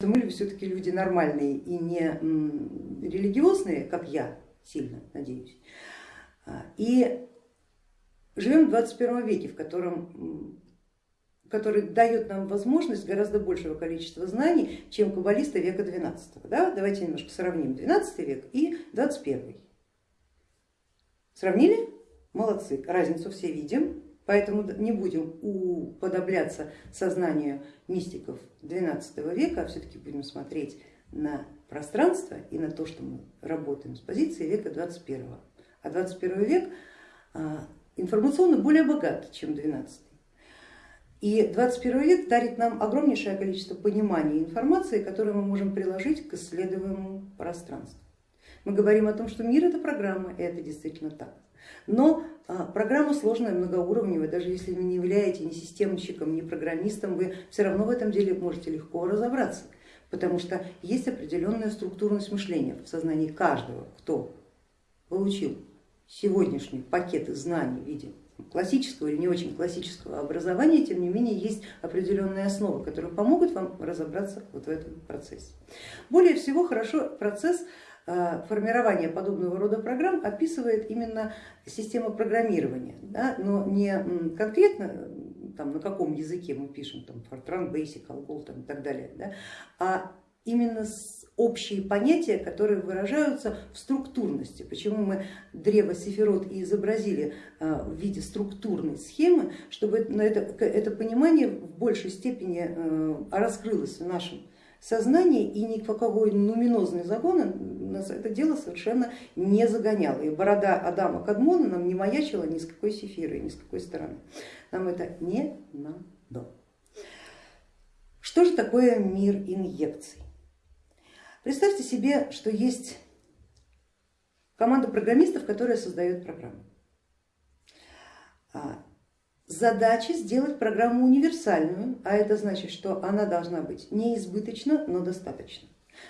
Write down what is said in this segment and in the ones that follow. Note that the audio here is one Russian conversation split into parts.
мы все-таки люди нормальные и не религиозные, как я, сильно надеюсь. А, и живем в 21 веке, в котором который дает нам возможность гораздо большего количества знаний, чем каббалисты века 12. Да? Давайте немножко сравним 12 век и 21. Сравнили? Молодцы, разницу все видим, поэтому не будем уподобляться сознанию мистиков 12 века, а все-таки будем смотреть на пространство и на то, что мы работаем с позиции века 21. А 21 век а, информационно более богат, чем 12. И 21 век дарит нам огромнейшее количество понимания информации, которую мы можем приложить к исследуемому пространству. Мы говорим о том, что мир это программа, и это действительно так. Но а, программа сложная, многоуровневая, даже если вы не являетесь ни системщиком, ни программистом, вы все равно в этом деле можете легко разобраться, потому что есть определенная структурность мышления в сознании каждого, кто получил сегодняшний пакет знаний в виде классического или не очень классического образования, тем не менее есть определенные основы, которые помогут вам разобраться вот в этом процессе. Более всего хорошо процесс э, формирования подобного рода программ описывает именно система программирования, да, но не конкретно там, на каком языке мы пишем, там, Fortran, Basic, Algol там, и так далее, да, а именно общие понятия, которые выражаются в структурности. Почему мы древо Сефирот и изобразили а, в виде структурной схемы, чтобы это, это понимание в большей степени а, раскрылось в нашем сознании и ни в какой нуминозный закон нас это дело совершенно не загоняло. И борода Адама Кадмона нам не маячила ни с какой сефиры, ни с какой стороны. Нам это не надо. Что же такое мир инъекций? Представьте себе, что есть команда программистов, которая создает программу. Задача сделать программу универсальную, а это значит, что она должна быть не избыточна, но достаточно.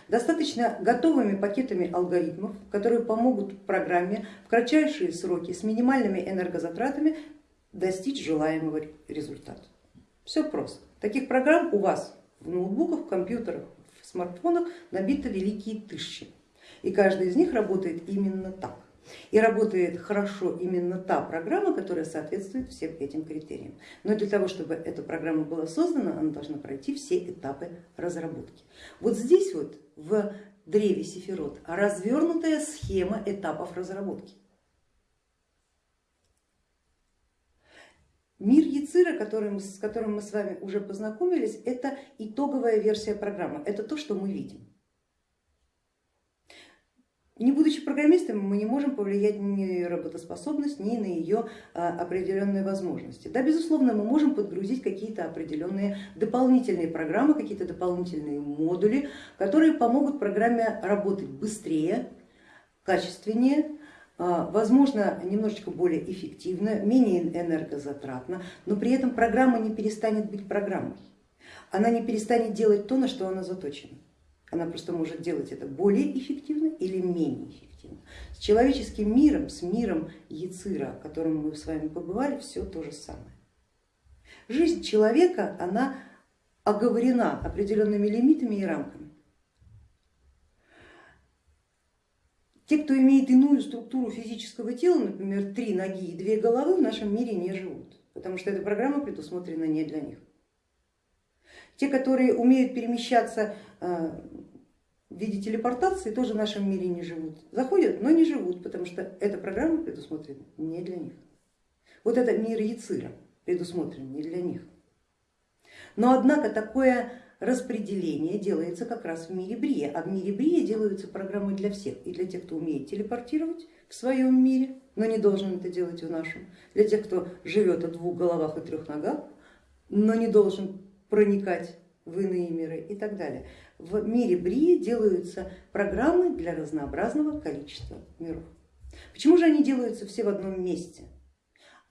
Достаточно готовыми пакетами алгоритмов, которые помогут программе в кратчайшие сроки с минимальными энергозатратами достичь желаемого результата. Все просто. Таких программ у вас в ноутбуках, в компьютерах, смартфонах набито великие тысячи. И каждая из них работает именно так. И работает хорошо именно та программа, которая соответствует всем этим критериям. Но для того, чтобы эта программа была создана, она должна пройти все этапы разработки. Вот здесь вот в древе Сефирот развернутая схема этапов разработки. Мир Яцира, который, с которым мы с вами уже познакомились, это итоговая версия программы, это то, что мы видим. Не будучи программистами, мы не можем повлиять ни на ее работоспособность, ни на ее а, определенные возможности. Да, безусловно, мы можем подгрузить какие-то определенные дополнительные программы, какие-то дополнительные модули, которые помогут программе работать быстрее, качественнее, а, возможно немножечко более эффективно, менее энергозатратно, но при этом программа не перестанет быть программой. Она не перестанет делать то, на что она заточена. Она просто может делать это более эффективно или менее эффективно. С человеческим миром, с миром Яцира, в котором мы с вами побывали, все то же самое. Жизнь человека, она оговорена определенными лимитами и рамками. Те, кто имеет иную структуру физического тела, например, три ноги и две головы, в нашем мире не живут, потому что эта программа предусмотрена не для них. Те, которые умеют перемещаться э, в виде телепортации, тоже в нашем мире не живут. Заходят, но не живут, потому что эта программа предусмотрена не для них. Вот это мир Яцира предусмотрен не для них. Но однако такое распределение делается как раз в мире Брия, а в мире Брия делаются программы для всех, и для тех, кто умеет телепортировать в своем мире, но не должен это делать в нашем, для тех, кто живет о двух головах и трех ногах, но не должен проникать в иные миры и так далее. В мире Брии делаются программы для разнообразного количества миров. Почему же они делаются все в одном месте?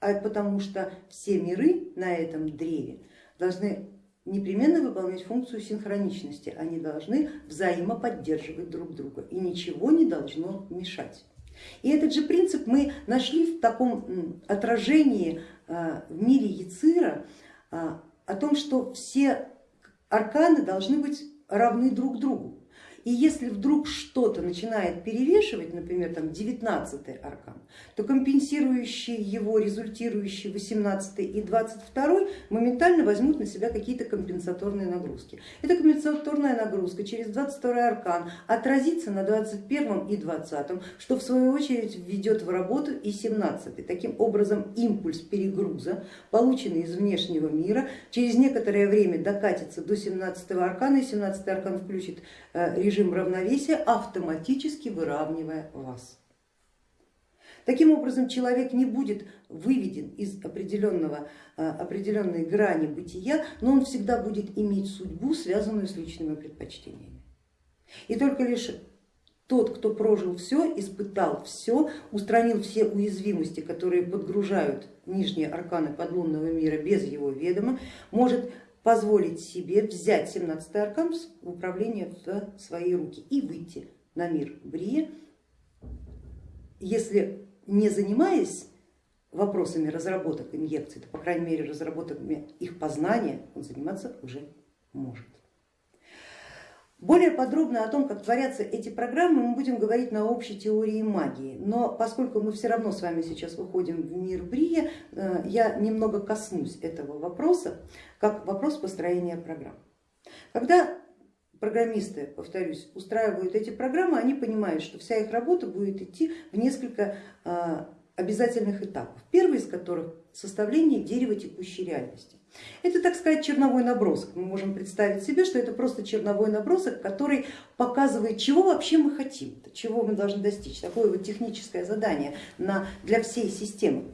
А потому что все миры на этом древе должны непременно выполнять функцию синхроничности, они должны взаимоподдерживать друг друга и ничего не должно мешать. И этот же принцип мы нашли в таком отражении а, в мире Яцира а, о том, что все арканы должны быть равны друг другу. И если вдруг что-то начинает перевешивать, например, там 19 аркан, то компенсирующие его, результирующие 18 и 22 моментально возьмут на себя какие-то компенсаторные нагрузки. Эта компенсаторная нагрузка через 22 аркан отразится на 21 и 20, что в свою очередь введет в работу и 17. Таким образом импульс перегруза, полученный из внешнего мира, через некоторое время докатится до 17 аркана и 17 аркан включит э, режим режим равновесия, автоматически выравнивая вас. Таким образом, человек не будет выведен из определенного, а, определенной грани бытия, но он всегда будет иметь судьбу, связанную с личными предпочтениями. И только лишь тот, кто прожил все, испытал все, устранил все уязвимости, которые подгружают нижние арканы подлунного мира без его ведома, может позволить себе взять 17 аркан в управление в свои руки и выйти на мир Брия, если не занимаясь вопросами разработок инъекций, то по крайней мере разработками их познания он заниматься уже может. Более подробно о том, как творятся эти программы, мы будем говорить на общей теории магии, но поскольку мы все равно с вами сейчас выходим в мир Брия, э, я немного коснусь этого вопроса, как вопрос построения программ. Когда программисты, повторюсь, устраивают эти программы, они понимают, что вся их работа будет идти в несколько э, обязательных этапов. Первый из которых составление дерева текущей реальности. Это, так сказать, черновой набросок. Мы можем представить себе, что это просто черновой набросок, который показывает, чего вообще мы хотим, чего мы должны достичь. Такое вот техническое задание на, для всей системы,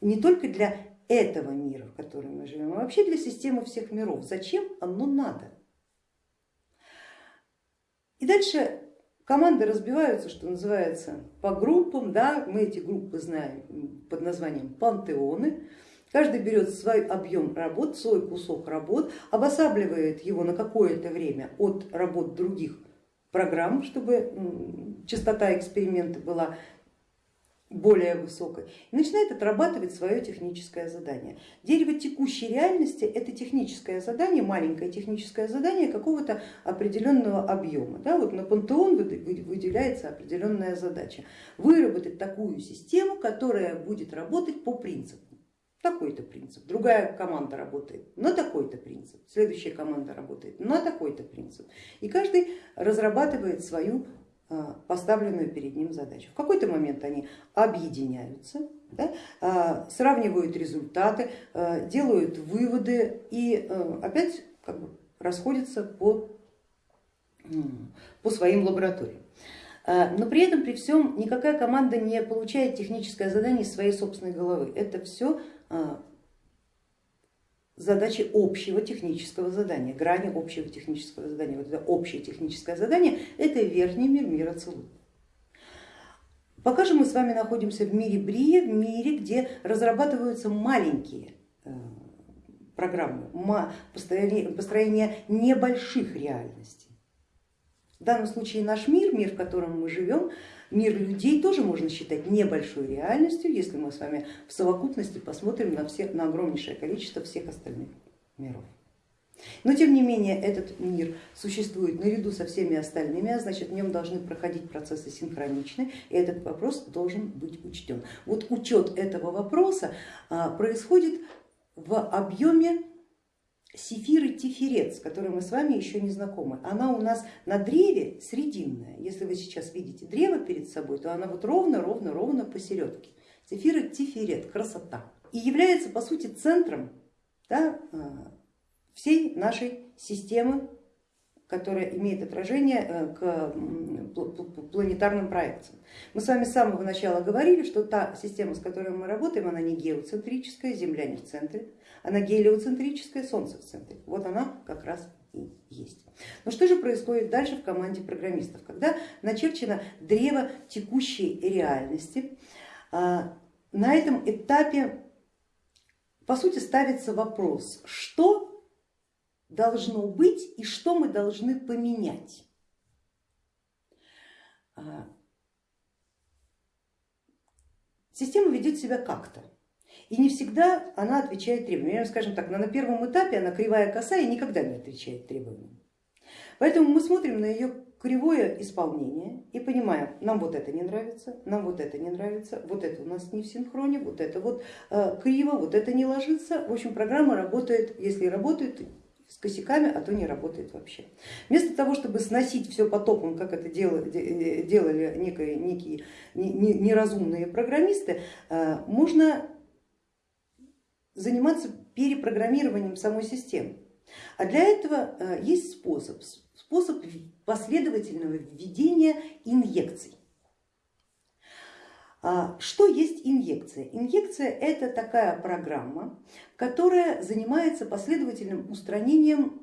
не только для этого мира, в котором мы живем, а вообще для системы всех миров. Зачем оно надо? И дальше команды разбиваются, что называется, по группам. Да, мы эти группы знаем под названием пантеоны. Каждый берет свой объем работ, свой кусок работ, обосабливает его на какое-то время от работ других программ, чтобы частота эксперимента была более высокой, и начинает отрабатывать свое техническое задание. Дерево текущей реальности это техническое задание, маленькое техническое задание какого-то определенного объема. Да, вот на пантеон выделяется определенная задача. Выработать такую систему, которая будет работать по принципу такой-то принцип, другая команда работает на такой-то принцип, следующая команда работает на такой-то принцип. И каждый разрабатывает свою поставленную перед ним задачу. В какой-то момент они объединяются, да, а, сравнивают результаты, а, делают выводы и опять как бы расходятся по, по своим лабораториям. Но при этом, при всем, никакая команда не получает техническое задание из своей собственной головы. Это все задачи общего технического задания, грани общего технического задания. Вот это общее техническое задание это верхний мир мира Целу. Пока же мы с вами находимся в мире Брия, в мире, где разрабатываются маленькие э, программы, построение, построение небольших реальностей. В данном случае наш мир, мир, в котором мы живем, Мир людей тоже можно считать небольшой реальностью, если мы с вами в совокупности посмотрим на, все, на огромнейшее количество всех остальных миров. Но тем не менее этот мир существует наряду со всеми остальными, а значит в нем должны проходить процессы синхроничны, и этот вопрос должен быть учтен. Вот учет этого вопроса а, происходит в объеме Сефиры тиферет, с которой мы с вами еще не знакомы, она у нас на древе срединная. Если вы сейчас видите древо перед собой, то она вот ровно, ровно, ровно посередке. Сефиры тиферет, красота. И является по сути центром да, а, всей нашей системы, которая имеет отражение э, к планетарным проекциям. Мы с вами с самого начала говорили, что та система, с которой мы работаем, она не геоцентрическая, Земля не в центре, она гелиоцентрическая, Солнце в центре. Вот она как раз и есть. Но что же происходит дальше в команде программистов? Когда начерчено древо текущей реальности, а, на этом этапе по сути ставится вопрос, что должно быть и что мы должны поменять. А, система ведет себя как-то. И не всегда она отвечает требованиям. Скажем так, на первом этапе она кривая коса и никогда не отвечает требованиям. Поэтому мы смотрим на ее кривое исполнение и понимаем, нам вот это не нравится, нам вот это не нравится, вот это у нас не в синхроне, вот это вот э, криво, вот это не ложится. В общем, программа работает, если работает, с косяками, а то не работает вообще. Вместо того, чтобы сносить все потоком, как это делали, делали некие, некие неразумные программисты, э, можно заниматься перепрограммированием самой системы. А для этого э, есть способ, способ последовательного введения инъекций. А, что есть инъекция? Инъекция это такая программа, которая занимается последовательным устранением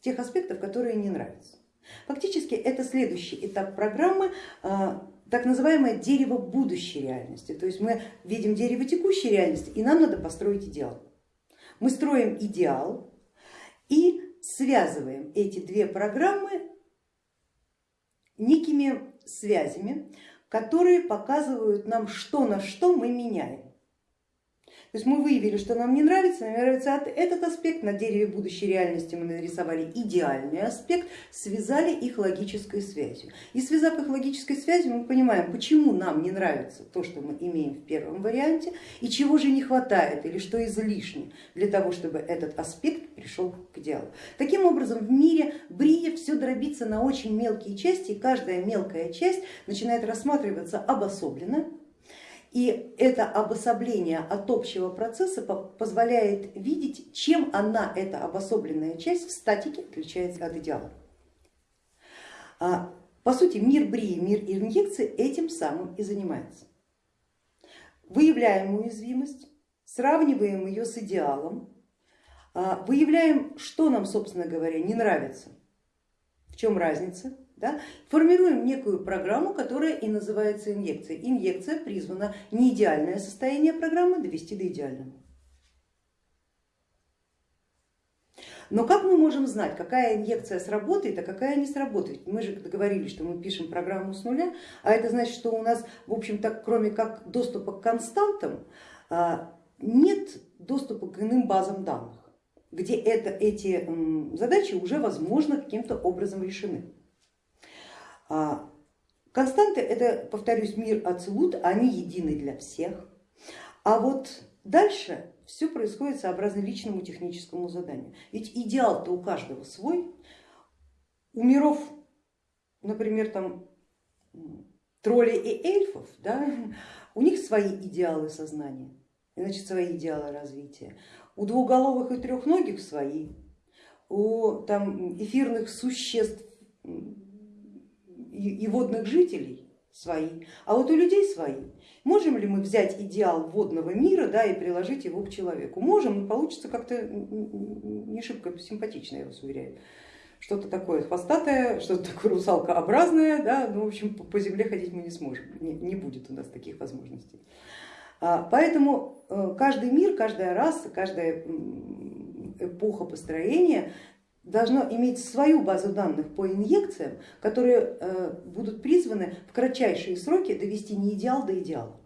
тех аспектов, которые не нравятся. Фактически это следующий этап программы, а, так называемое дерево будущей реальности. То есть мы видим дерево текущей реальности и нам надо построить идеал. Мы строим идеал и связываем эти две программы некими связями, которые показывают нам, что на что мы меняем. То есть мы выявили, что нам не нравится, нам нравится этот аспект, на дереве будущей реальности мы нарисовали идеальный аспект, связали их логической связью. И связав их логической связью, мы понимаем, почему нам не нравится то, что мы имеем в первом варианте, и чего же не хватает, или что излишне для того, чтобы этот аспект пришел к идеалу. Таким образом, в мире Брия все дробится на очень мелкие части, и каждая мелкая часть начинает рассматриваться обособленно, и это обособление от общего процесса позволяет видеть, чем она, эта обособленная часть в статике отличается от идеала. А, по сути, мир брии, мир инъекции этим самым и занимается. Выявляем уязвимость, сравниваем ее с идеалом, а, выявляем, что нам, собственно говоря, не нравится, в чем разница, да, формируем некую программу, которая и называется инъекцией. Инъекция призвана не идеальное состояние программы довести до идеального. Но как мы можем знать, какая инъекция сработает, а какая не сработает? Мы же договорились, что мы пишем программу с нуля, а это значит, что у нас, в общем-то, кроме как доступа к константам, а, нет доступа к иным базам данных, где это, эти задачи уже возможно каким-то образом решены. А, константы это, повторюсь, мир Ацелут, они едины для всех. А вот дальше все происходит сообразно личному техническому заданию. Ведь идеал-то у каждого свой. У миров, например, там троллей и эльфов, да, у них свои идеалы сознания, значит свои идеалы развития. У двуголовых и трехногих свои, у там, эфирных существ и водных жителей свои, а вот у людей свои. Можем ли мы взять идеал водного мира да, и приложить его к человеку? Можем, но получится как-то не шибко симпатично, я вас уверяю. Что-то такое хвостатое, что-то такое русалкообразное, да, ну, в общем, по земле ходить мы не сможем, не, не будет у нас таких возможностей. А, поэтому э, каждый мир, каждая раса, каждая эпоха построения должно иметь свою базу данных по инъекциям, которые э, будут призваны в кратчайшие сроки довести не идеал до идеала.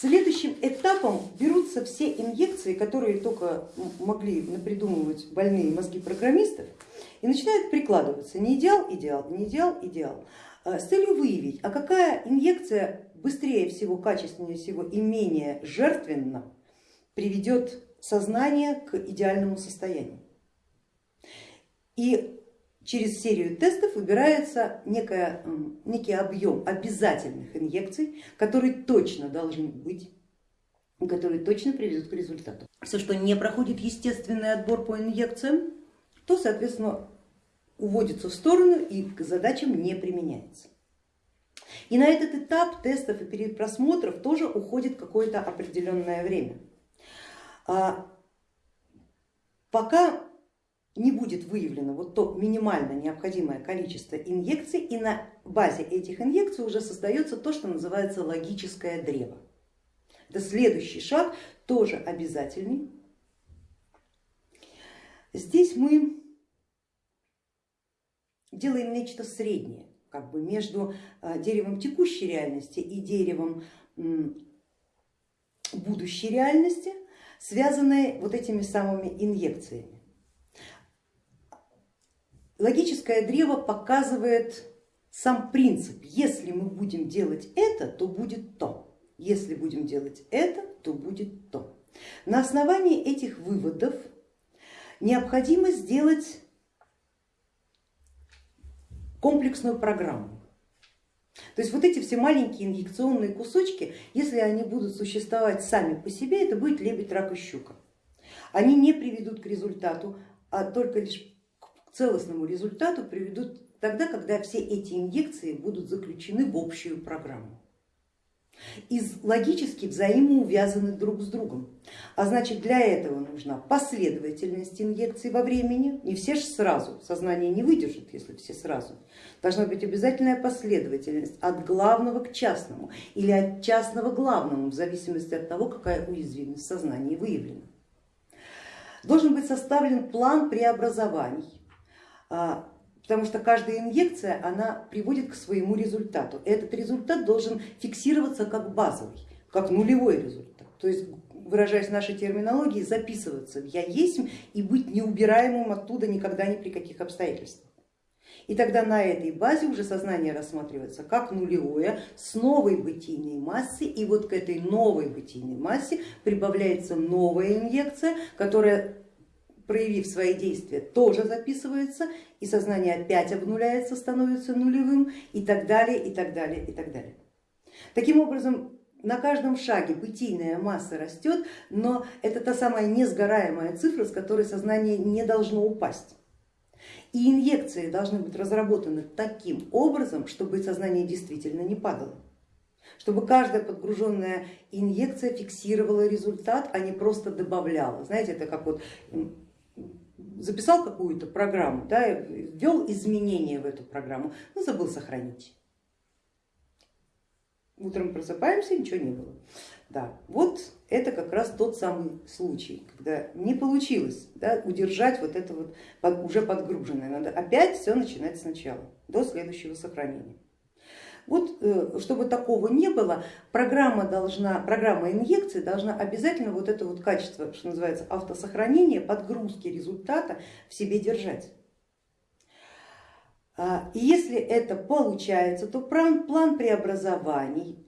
Следующим этапом берутся все инъекции, которые только могли напридумывать больные мозги программистов и начинают прикладываться не идеал, идеал, не идеал, идеал, э, с целью выявить, а какая инъекция быстрее всего, качественнее всего и менее жертвенна приведет сознание к идеальному состоянию. И через серию тестов выбирается некая, некий объем обязательных инъекций, которые точно должны быть которые точно приведут к результату. Все, что не проходит естественный отбор по инъекциям, то соответственно уводится в сторону и к задачам не применяется. И на этот этап тестов и перед просмотров тоже уходит какое-то определенное время. А, пока не будет выявлено вот то минимально необходимое количество инъекций и на базе этих инъекций уже создается то, что называется логическое древо. Это следующий шаг, тоже обязательный. Здесь мы делаем нечто среднее как бы между а, деревом текущей реальности и деревом будущей реальности связанные вот этими самыми инъекциями. Логическое древо показывает сам принцип, если мы будем делать это, то будет то, если будем делать это, то будет то. На основании этих выводов необходимо сделать комплексную программу. То есть вот эти все маленькие инъекционные кусочки, если они будут существовать сами по себе, это будет лебедь, рак и щука. Они не приведут к результату, а только лишь к целостному результату приведут тогда, когда все эти инъекции будут заключены в общую программу и логически взаимоувязаны друг с другом. А значит для этого нужна последовательность инъекций во времени, не все же сразу, сознание не выдержит, если все сразу. Должна быть обязательная последовательность от главного к частному или от частного к главному, в зависимости от того, какая уязвимость в сознании выявлена. Должен быть составлен план преобразований, а, потому что каждая инъекция она приводит к своему результату. Этот результат должен фиксироваться как базовый, как нулевой результат. То есть выражаясь нашей терминологией, записываться в я есть и быть неубираемым оттуда никогда ни при каких обстоятельствах. И тогда на этой базе уже сознание рассматривается как нулевое с новой бытийной массой, и вот к этой новой бытийной массе прибавляется новая инъекция, которая проявив свои действия, тоже записывается, и сознание опять обнуляется, становится нулевым и так далее, и так далее, и так далее. Таким образом, на каждом шаге бытийная масса растет, но это та самая несгораемая цифра, с которой сознание не должно упасть. И инъекции должны быть разработаны таким образом, чтобы сознание действительно не падало чтобы каждая подгруженная инъекция фиксировала результат, а не просто добавляла. Знаете, это как вот записал какую-то программу, да, ввел изменения в эту программу, но забыл сохранить. Утром просыпаемся, ничего не было. Да, вот это как раз тот самый случай, когда не получилось да, удержать вот это вот уже подгруженное, надо опять все начинать сначала, до следующего сохранения. Вот э, чтобы такого не было, программа, должна, программа инъекции должна обязательно вот это вот качество, что называется автосохранение, подгрузки результата в себе держать. А, и если это получается, то план, план преобразований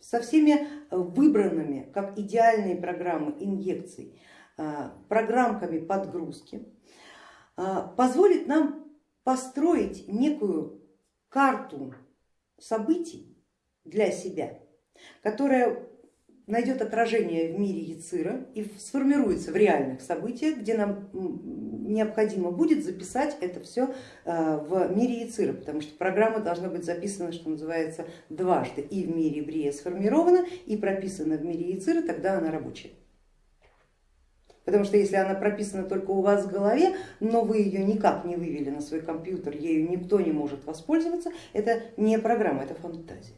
со всеми выбранными как идеальные программы инъекций, а, программками подгрузки а, позволит нам построить некую карту событий для себя, которая найдет отражение в мире Яцира и сформируется в реальных событиях, где нам необходимо будет записать это все э, в мире Яцира, потому что программа должна быть записана, что называется, дважды, и в мире Брия сформирована, и прописана в мире Яцира, тогда она рабочая. Потому что если она прописана только у вас в голове, но вы ее никак не вывели на свой компьютер, ею никто не может воспользоваться, это не программа, это фантазия.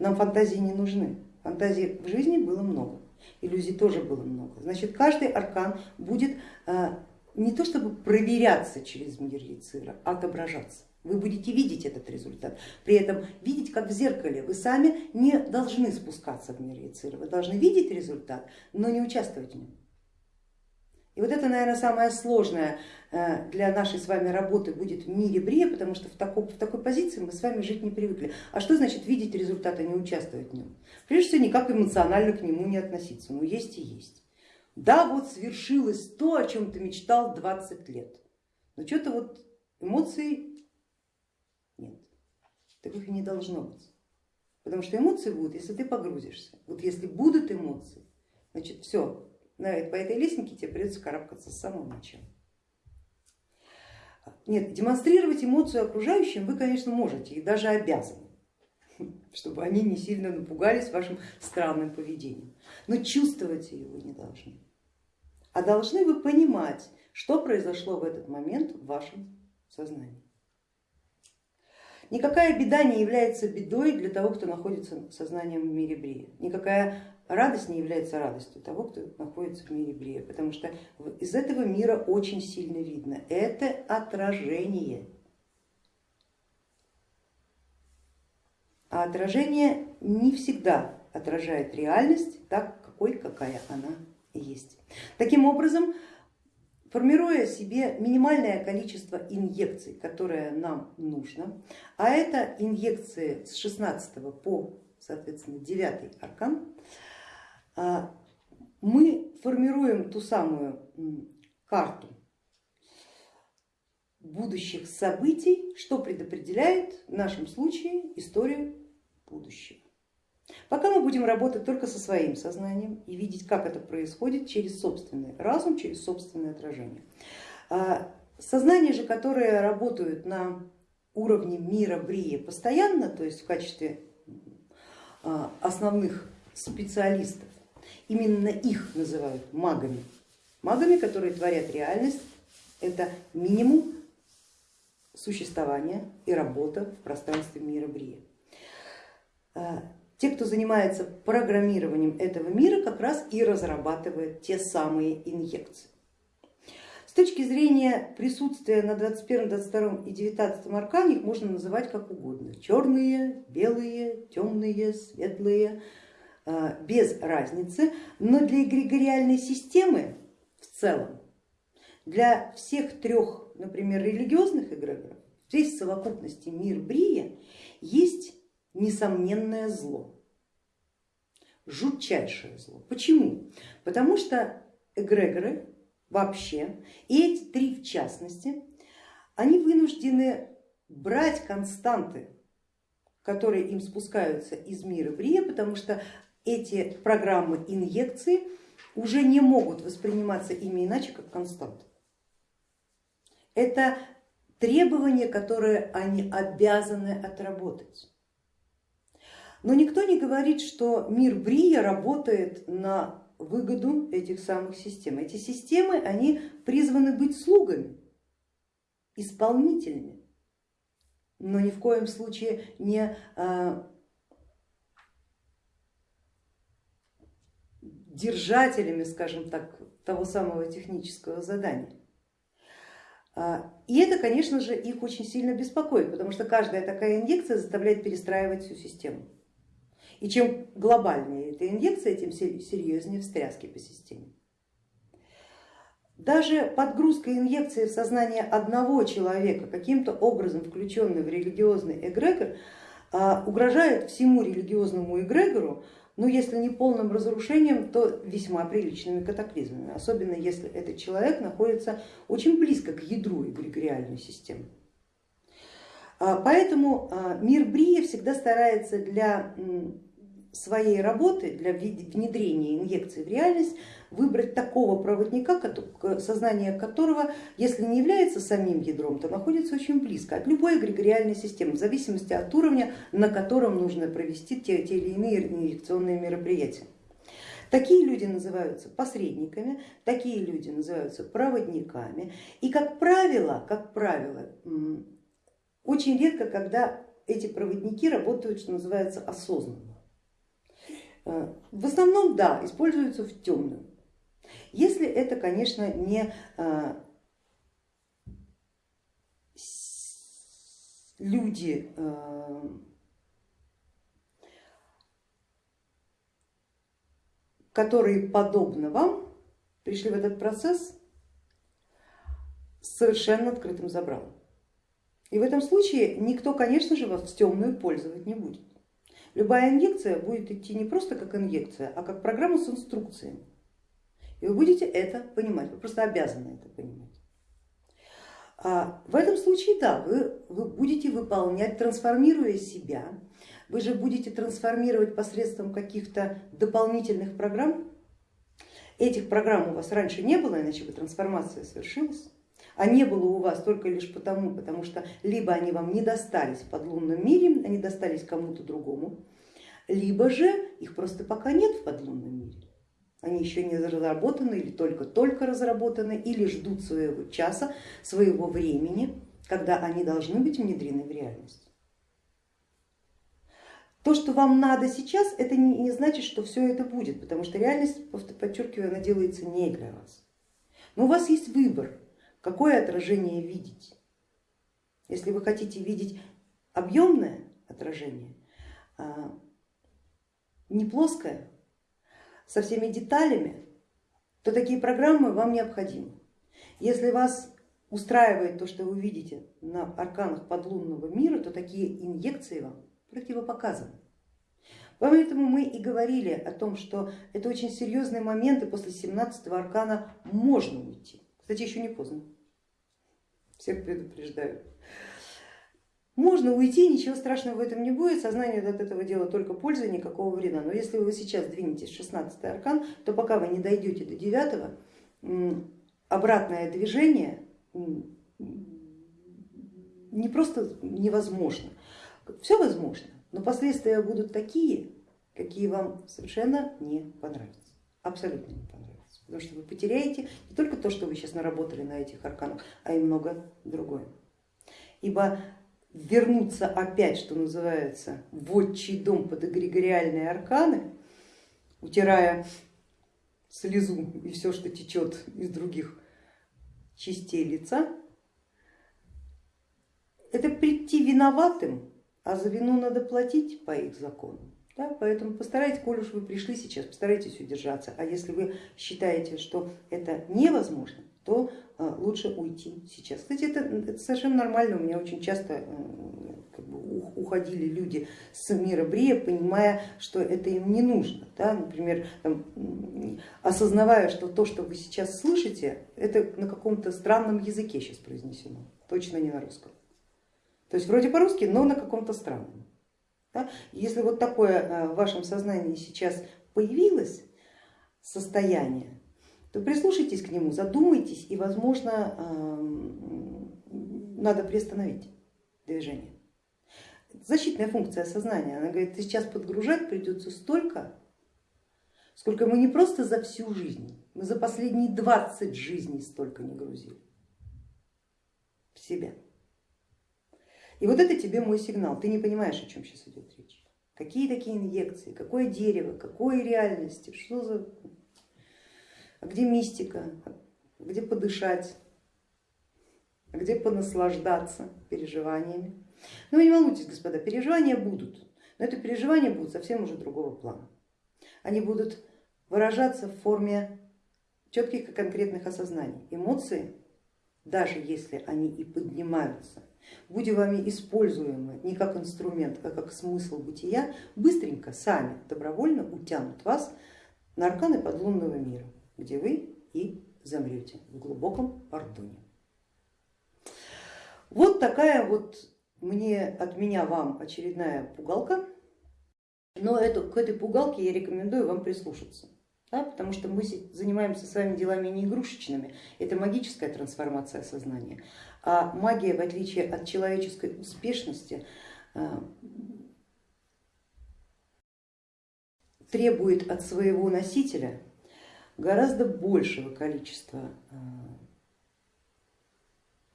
Нам фантазии не нужны. Фантазий в жизни было много, иллюзий тоже было много. Значит, каждый аркан будет а, не то чтобы проверяться через мир Яцира, а отображаться. Вы будете видеть этот результат, при этом видеть как в зеркале. Вы сами не должны спускаться в мир Яцира, вы должны видеть результат, но не участвовать в нем. И вот это, наверное, самое сложное э, для нашей с вами работы будет в мире Брия, потому что в такой, в такой позиции мы с вами жить не привыкли. А что значит видеть результат, а не участвовать в нем? Прежде всего, никак эмоционально к нему не относиться, ну есть и есть. Да, вот свершилось то, о чем ты мечтал 20 лет, но что-то вот эмоций нет, таких и не должно быть. Потому что эмоции будут, если ты погрузишься. Вот если будут эмоции, значит все, по этой лестнике тебе придется карабкаться с самого начала. Нет, демонстрировать эмоцию окружающим вы, конечно, можете и даже обязаны, чтобы они не сильно напугались вашим странным поведением. Но чувствовать ее вы не должны. А должны вы понимать, что произошло в этот момент в вашем сознании. Никакая беда не является бедой для того, кто находится сознанием в мире Брия. Никакая радость не является радостью того, кто находится в мире Брия, потому что из этого мира очень сильно видно, это отражение. А отражение не всегда отражает реальность так, какой, какая она есть. Таким образом, формируя себе минимальное количество инъекций, которое нам нужно, а это инъекции с 16 по, соответственно, 9 аркан, мы формируем ту самую карту будущих событий, что предопределяет в нашем случае историю будущего. Пока мы будем работать только со своим сознанием и видеть, как это происходит через собственный разум, через собственное отражение. А, сознание же, которое работают на уровне мира Брия постоянно, то есть в качестве а, основных специалистов, именно их называют магами. Магами, которые творят реальность, это минимум существования и работа в пространстве мира Брия. А, те, кто занимается программированием этого мира, как раз и разрабатывают те самые инъекции. С точки зрения присутствия на 21, 22 и 19 аркане их можно называть как угодно. Черные, белые, темные, светлые, без разницы. Но для эгрегориальной системы в целом, для всех трех, например, религиозных эгрегоров, здесь в совокупности мир Брия есть несомненное зло, жутчайшее зло. Почему? Потому что эгрегоры вообще, и эти три в частности, они вынуждены брать константы, которые им спускаются из мира Брия, потому что эти программы инъекции уже не могут восприниматься ими иначе, как константы. Это требования, которые они обязаны отработать. Но никто не говорит, что мир Брия работает на выгоду этих самых систем. Эти системы, они призваны быть слугами, исполнителями, но ни в коем случае не а, держателями, скажем так, того самого технического задания. А, и это, конечно же, их очень сильно беспокоит, потому что каждая такая инъекция заставляет перестраивать всю систему. И чем глобальнее эта инъекция, тем серьезнее встряски по системе. Даже подгрузка инъекции в сознание одного человека, каким-то образом включенный в религиозный эгрегор, а, угрожает всему религиозному эгрегору, ну если не полным разрушением, то весьма приличными катаклизмами, особенно если этот человек находится очень близко к ядру эгрегориальной системы. А, поэтому а, мир Брия всегда старается для своей работы, для внедрения инъекции в реальность, выбрать такого проводника, сознание которого, если не является самим ядром, то находится очень близко от любой эгрегориальной системы, в зависимости от уровня, на котором нужно провести те, те или иные инъекционные мероприятия. Такие люди называются посредниками, такие люди называются проводниками. И как правило, как правило, очень редко, когда эти проводники работают, что называется, осознанно. Э, в основном, да, используются в темную. Если это, конечно, не э, люди, э, которые подобно вам пришли в этот процесс с совершенно открытым забралом. И в этом случае никто, конечно же, вас в темную пользовать не будет. Любая инъекция будет идти не просто как инъекция, а как программа с инструкциями. И вы будете это понимать, вы просто обязаны это понимать. А в этом случае, да, вы, вы будете выполнять, трансформируя себя, вы же будете трансформировать посредством каких-то дополнительных программ. Этих программ у вас раньше не было, иначе бы трансформация совершилась а не было у вас только лишь потому, потому что либо они вам не достались в подлунном мире, они достались кому-то другому, либо же их просто пока нет в подлунном мире. Они еще не разработаны или только-только разработаны, или ждут своего часа, своего времени, когда они должны быть внедрены в реальность. То, что вам надо сейчас, это не, значит, что все это будет, потому что реальность, подчеркиваю, она делается не для вас. Но у вас есть выбор, какое отражение видеть. Если вы хотите видеть объемное отражение, а, не плоское, со всеми деталями, то такие программы вам необходимы. Если вас устраивает то, что вы видите на арканах подлунного мира, то такие инъекции вам противопоказаны. Поэтому мы и говорили о том, что это очень серьезный момент, и после 17 аркана можно уйти. Кстати, еще не поздно. Всех предупреждаю. Можно уйти, ничего страшного в этом не будет, сознание от этого дела только пользы, никакого вреда. Но если вы сейчас двинетесь в 16 аркан, то пока вы не дойдете до 9, обратное движение не просто невозможно, все возможно, но последствия будут такие, какие вам совершенно не понравятся, абсолютно не понравятся, потому что вы потеряете не только то, что вы сейчас наработали на этих арканах, а и много другое. Ибо вернуться опять, что называется, в отчий дом под эгрегориальные арканы, утирая слезу и все, что течет из других частей лица, это прийти виноватым, а за вину надо платить по их законам. Да, поэтому постарайтесь, коль уж вы пришли сейчас, постарайтесь удержаться. А если вы считаете, что это невозможно, то а, лучше уйти сейчас. Кстати, это, это совершенно нормально, у меня очень часто э, как бы, уходили люди с мира Брия, понимая, что это им не нужно. Да? Например, там, осознавая, что то, что вы сейчас слышите, это на каком-то странном языке сейчас произнесено, точно не на русском. То есть вроде по-русски, но на каком-то странном. Да? Если вот такое э, в вашем сознании сейчас появилось состояние, то прислушайтесь к нему, задумайтесь и, возможно, эм, надо приостановить движение. Защитная функция сознания, она говорит, сейчас подгружать придется столько, сколько мы не просто за всю жизнь, мы за последние 20 жизней столько не грузили в себя. И вот это тебе мой сигнал, ты не понимаешь, о чем сейчас идет речь. Какие такие инъекции, какое дерево, какой реальности, что за а где мистика, где подышать, а где понаслаждаться переживаниями. Ну, не волнуйтесь, господа, переживания будут, но это переживания будут совсем уже другого плана. Они будут выражаться в форме четких и конкретных осознаний. Эмоции, даже если они и поднимаются, будь вами используемы не как инструмент, а как смысл бытия, быстренько сами добровольно утянут вас на арканы подлунного мира где вы и замрете в глубоком пардоне. Вот такая вот мне от меня вам очередная пугалка, но эту, к этой пугалке я рекомендую вам прислушаться. Да, потому что мы занимаемся с вами делами не игрушечными, это магическая трансформация сознания, а магия, в отличие от человеческой успешности, э, требует от своего носителя гораздо большего количества э,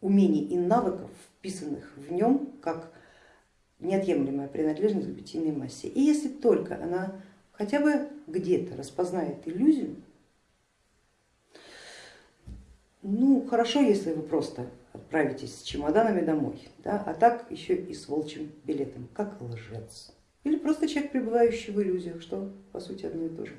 умений и навыков, вписанных в нем как неотъемлемая принадлежность к бытийной массе. И если только она хотя бы где-то распознает иллюзию, ну хорошо, если вы просто отправитесь с чемоданами домой, да, а так еще и с волчьим билетом, как лжец. Или просто человек, пребывающий в иллюзиях, что по сути одно и то же.